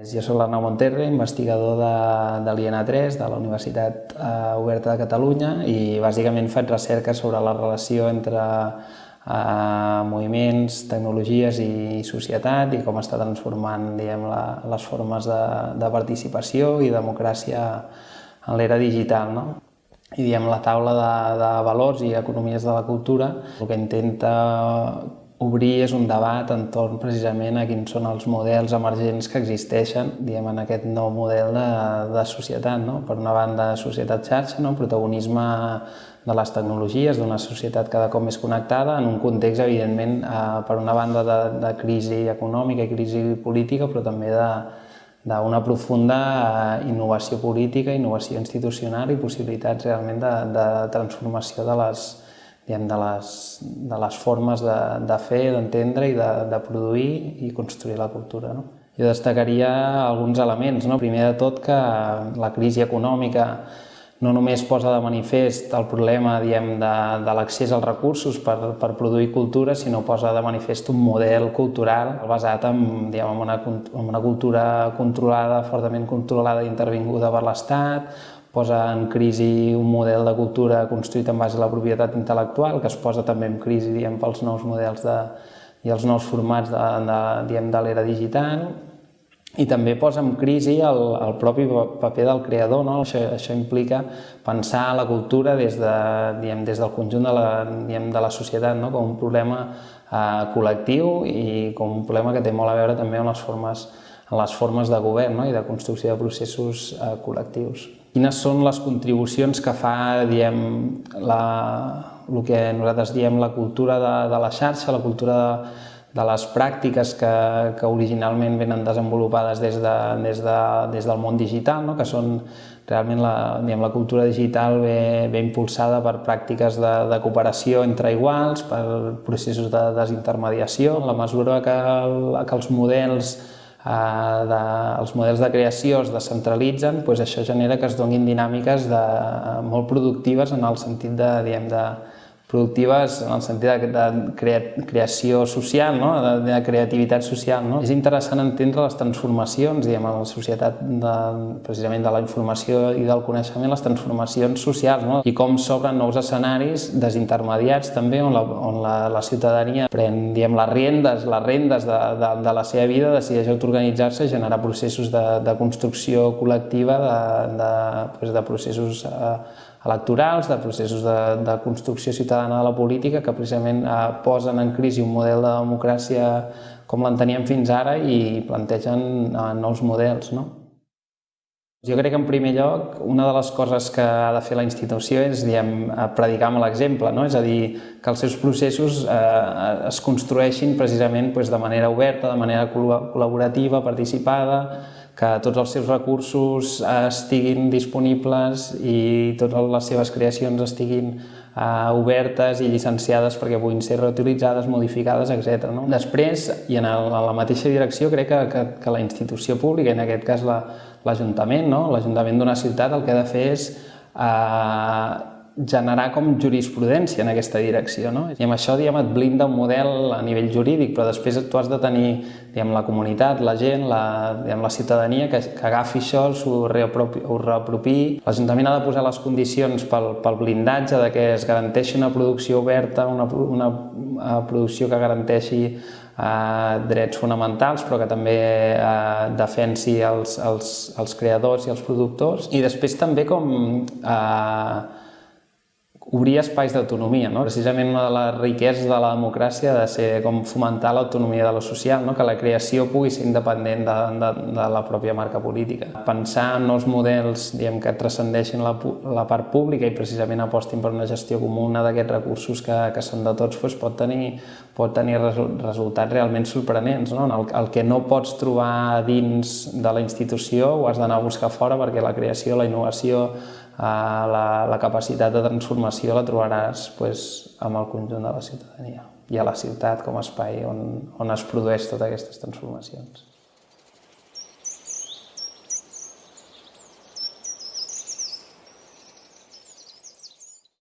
Jo soc l'Arnau Monterre, investigador de, de l'INA3, de la Universitat eh, Oberta de Catalunya, i bàsicament faig recerca sobre la relació entre eh, moviments, tecnologies i societat i com està transformant diguem, la, les formes de, de participació i democràcia en l'era digital. No? I diem, la taula de, de valors i economies de la cultura el que intenta obrir és un debat entorn precisament a quins són els models emergents que existeixen diguem, en aquest nou model de, de societat. No? Per una banda, societat xarxa, no? protagonisme de les tecnologies, d'una societat cada cop més connectada, en un context, evidentment, eh, per una banda de, de crisi econòmica i crisi política, però també de, d'una profunda eh, innovació política, innovació institucional i possibilitats realment de, de transformació de les, diguem, de, les, de les formes de, de fer, d'entendre i de, de produir i construir la cultura. No? Jo destacaria alguns elements. No? Primer de tot que la crisi econòmica no només posa de manifest el problema diem, de, de l'accés als recursos per, per produir cultura, sinó posa de manifest un model cultural basat en, diem, en, una, en una cultura controlada, fortament controlada i intervinguda per l'Estat, posa en crisi un model de cultura construït en base a la propietat intel·lectual, que es posa també en crisi diem, pels nous models de, i els nous formats de, de, de l'era digital, i també posa en crisi el, el propi paper del creador. No? Això, això implica pensar la cultura des, de, diem, des del conjunt de la, diem, de la societat no? com un problema eh, col·lectiu i com un problema que té molt a veure també amb les formes, en les formes de govern no? i de construcció de processos eh, col·lectius quines són les contribucions que fa diem, la, el que nosaltres diem la cultura de, de la xarxa, la cultura de, de les pràctiques que, que originalment venen desenvolupades des, de, des, de, des del món digital, no? que són realment la, diguem, la cultura digital ve, ve impulsada per pràctiques de, de cooperació entre iguals, per processos de desintermediació. En la mesura que, que els models de, els models de creació es descentralitzen, doncs això genera que es donin dinàmiques de, molt productives en el sentit de, diguem, de, productives en el sentit de, de creació social, no? de, de creativitat social. No? És interessant entendre les transformacions diguem, en la societat de, precisament de la informació i del coneixement, les transformacions socials no? i com s'obren nous escenaris desintermediats també on la, on la, la ciutadania pren diguem, les rendes, les rendes de, de, de la seva vida, decideix autoorganitzar-se, generar processos de, de construcció col·lectiva, de, de, doncs de processos eh, electorals, de processos de, de construcció ciutadana de la política que precisament eh, posen en crisi un model de democràcia com l'enteníem fins ara i plantegen eh, nous models. No? Jo crec que en primer lloc una de les coses que ha de fer la institució és diem, predicar amb l'exemple, no? és a dir, que els seus processos eh, es construeixin precisament pues, de manera oberta, de manera col·laborativa, participada, que tots els seus recursos eh, estiguin disponibles i totes les seves creacions estiguin eh, obertes i llicenciades perquè puguin ser reutilitzades, modificades, etc. No? Després, i en, el, en la mateixa direcció, crec que, que, que la institució pública, en aquest cas l'Ajuntament, la, no? l'Ajuntament d'una ciutat el que ha de fer és eh, generar com jurisprudència en aquesta direcció. No? I amb això diguem, et blinda un model a nivell jurídic, però després tu has de tenir diguem, la comunitat, la gent, la, diguem, la ciutadania que, que agafi això, s'ho reapropi. L'Ajuntament ha de posar les condicions pel, pel blindatge de que es garanteixi una producció oberta, una, una, una producció que garanteixi eh, drets fonamentals però que també eh, defensi els, els, els creadors i els productors i després també com eh, obrir espais d'autonomia. No? Precisament una de les riqueses de la democràcia ha de ser com fomentar l'autonomia de lo social, no? que la creació pugui ser independent de, de, de la pròpia marca política. Pensar en nous models diguem, que transcendeixin la, la part pública i precisament apostin per una gestió comuna d'aquests recursos que, que són de tots doncs pot tenir, pot tenir resultats realment sorprenents. No? El, el que no pots trobar dins de la institució ho has d'anar a buscar fora perquè la creació, la innovació, la, la capacitat de transformació la trobaràs pues, amb el conjunt de la ciutadania i a la ciutat com a espai on, on es produeix totes aquestes transformacions.